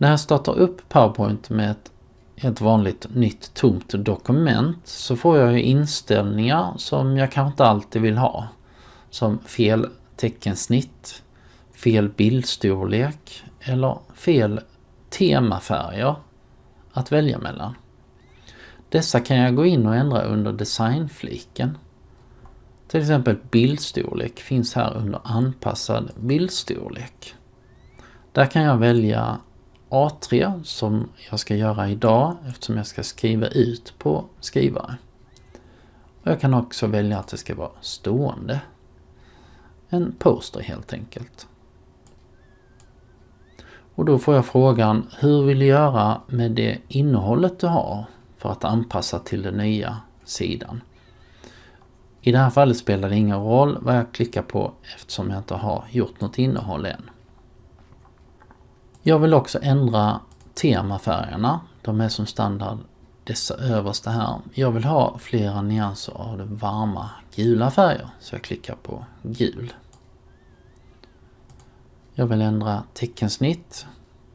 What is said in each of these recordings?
När jag startar upp PowerPoint med ett, ett vanligt nytt tomt dokument så får jag ju inställningar som jag kanske inte alltid vill ha. Som fel teckensnitt, fel bildstorlek eller fel temafärger att välja mellan. Dessa kan jag gå in och ändra under designfliken. Till exempel bildstorlek finns här under anpassad bildstorlek. Där kan jag välja A3 som jag ska göra idag eftersom jag ska skriva ut på skrivare. Och jag kan också välja att det ska vara stående. En poster helt enkelt. Och då får jag frågan, hur vill du göra med det innehållet du har för att anpassa till den nya sidan? I det här fallet spelar det ingen roll vad jag klickar på eftersom jag inte har gjort något innehåll än. Jag vill också ändra temafärgerna. De är som standard dessa översta här. Jag vill ha flera nyanser av de varma gula färger så jag klickar på gul. Jag vill ändra teckensnitt.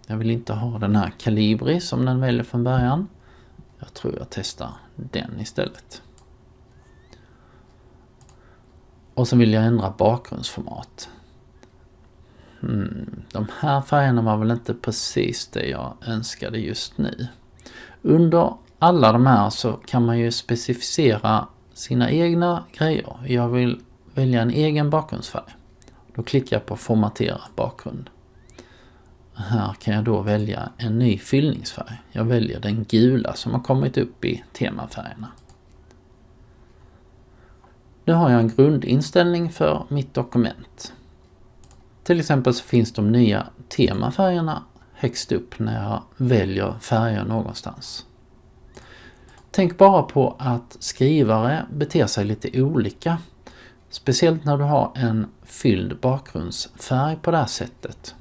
Jag vill inte ha den här Calibri som den väljer från början. Jag tror jag testar den istället. Och så vill jag ändra bakgrundsformat. Hmm, de här färgerna var väl inte precis det jag önskade just nu. Under alla de här så kan man ju specificera sina egna grejer. Jag vill välja en egen bakgrundsfärg. Då klickar jag på formatera bakgrund. Här kan jag då välja en ny fyllningsfärg. Jag väljer den gula som har kommit upp i temafärgerna. Nu har jag en grundinställning för mitt dokument. Till exempel så finns de nya temafärgerna högst upp när jag väljer färger någonstans. Tänk bara på att skrivare beter sig lite olika. Speciellt när du har en fylld bakgrundsfärg på det här sättet.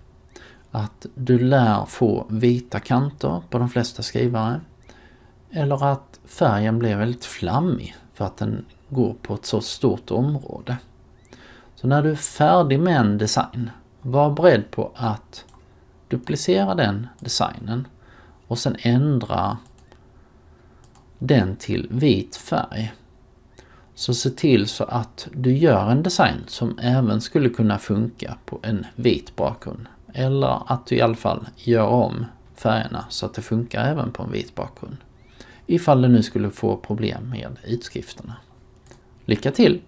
Att du lär få vita kanter på de flesta skrivare. Eller att färgen blir väldigt flammig för att den går på ett så stort område. Så när du är färdig med en design, var beredd på att duplicera den designen och sen ändra den till vit färg. Så se till så att du gör en design som även skulle kunna funka på en vit bakgrund. Eller att du i alla fall gör om färgerna så att det funkar även på en vit bakgrund. Ifall du nu skulle få problem med utskrifterna. Lycka till!